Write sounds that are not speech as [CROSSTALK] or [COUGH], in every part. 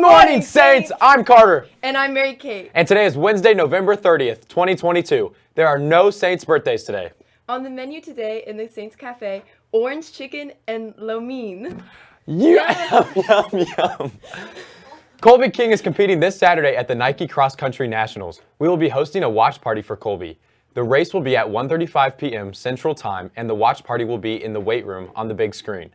morning, Saints! I'm Carter. And I'm Mary Kate. And today is Wednesday, November 30th, 2022. There are no Saints birthdays today. On the menu today in the Saints Cafe, orange chicken and lo mein. Yum, [LAUGHS] yum, yum. Colby King is competing this Saturday at the Nike Cross Country Nationals. We will be hosting a watch party for Colby. The race will be at 1.35 p.m. Central Time, and the watch party will be in the weight room on the big screen.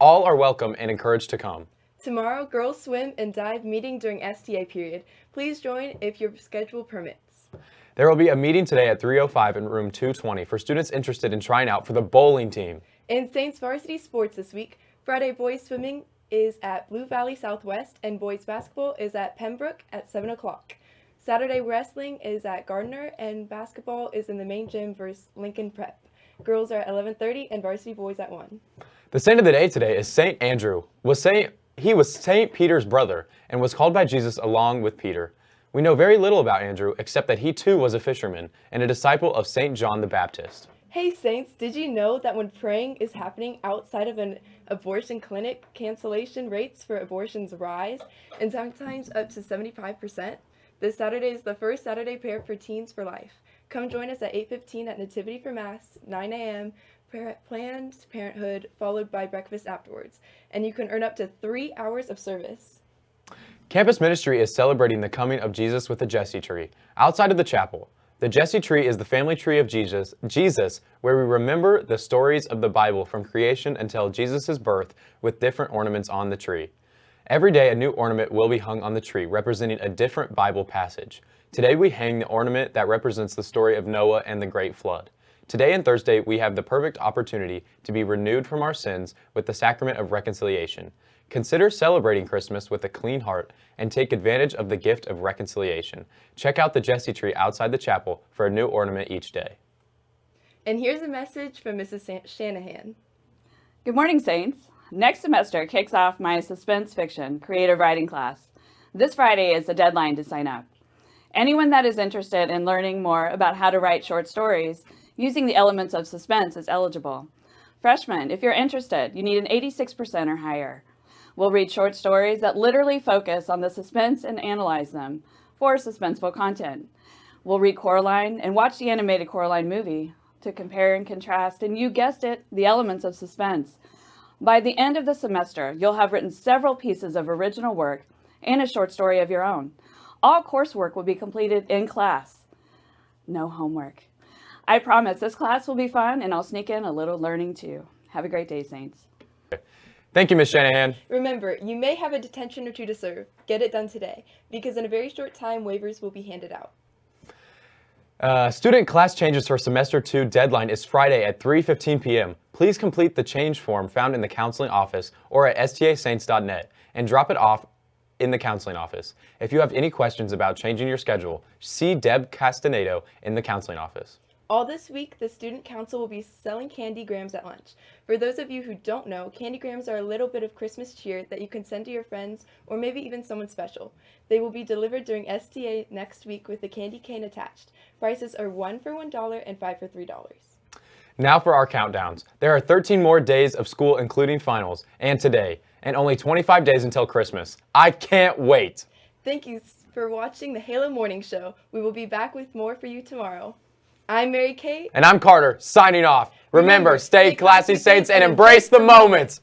All are welcome and encouraged to come. Tomorrow, girls swim and dive meeting during STA period. Please join if your schedule permits. There will be a meeting today at 3.05 in room 220 for students interested in trying out for the bowling team. In Saints varsity sports this week, Friday boys swimming is at Blue Valley Southwest and boys basketball is at Pembroke at 7 o'clock. Saturday wrestling is at Gardner and basketball is in the main gym versus Lincoln Prep. Girls are at 11.30 and varsity boys at 1. The saint of the day today is Saint Andrew. Was Saint, he was Saint Peter's brother and was called by Jesus along with Peter. We know very little about Andrew except that he too was a fisherman and a disciple of Saint John the Baptist. Hey Saints, did you know that when praying is happening outside of an abortion clinic, cancellation rates for abortions rise and sometimes up to 75%? This Saturday is the first Saturday prayer for Teens for Life. Come join us at 8.15 at Nativity for Mass, 9 a.m., Planned Parenthood, followed by breakfast afterwards. And you can earn up to three hours of service. Campus Ministry is celebrating the coming of Jesus with the Jesse tree outside of the chapel. The Jesse tree is the family tree of Jesus, Jesus, where we remember the stories of the Bible from creation until Jesus' birth with different ornaments on the tree. Every day a new ornament will be hung on the tree representing a different Bible passage. Today we hang the ornament that represents the story of Noah and the great flood. Today and Thursday we have the perfect opportunity to be renewed from our sins with the sacrament of reconciliation. Consider celebrating Christmas with a clean heart and take advantage of the gift of reconciliation. Check out the Jesse tree outside the chapel for a new ornament each day. And here's a message from Mrs. Shanahan. Good morning, Saints. Next semester kicks off my suspense fiction creative writing class. This Friday is the deadline to sign up. Anyone that is interested in learning more about how to write short stories using the elements of suspense is eligible. Freshmen, if you're interested, you need an 86% or higher. We'll read short stories that literally focus on the suspense and analyze them for suspenseful content. We'll read Coraline and watch the animated Coraline movie to compare and contrast, and you guessed it, the elements of suspense. By the end of the semester, you'll have written several pieces of original work and a short story of your own. All coursework will be completed in class. No homework. I promise this class will be fun and I'll sneak in a little learning too. Have a great day, Saints. Thank you, Ms. Shanahan. Remember, you may have a detention or two to serve. Get it done today, because in a very short time, waivers will be handed out. Uh, student class changes for semester 2 deadline is Friday at 3.15 p.m. Please complete the change form found in the counseling office or at stasaints.net and drop it off in the counseling office. If you have any questions about changing your schedule, see Deb Castaneda in the counseling office. All this week, the Student Council will be selling candy grams at lunch. For those of you who don't know, candy grams are a little bit of Christmas cheer that you can send to your friends or maybe even someone special. They will be delivered during STA next week with a candy cane attached. Prices are 1 for $1 and 5 for $3. Now for our countdowns. There are 13 more days of school including finals, and today, and only 25 days until Christmas. I can't wait! Thank you for watching the Halo Morning Show. We will be back with more for you tomorrow. I'm Mary Kate. And I'm Carter, signing off. Remember, stay classy, Saints, and embrace the moment.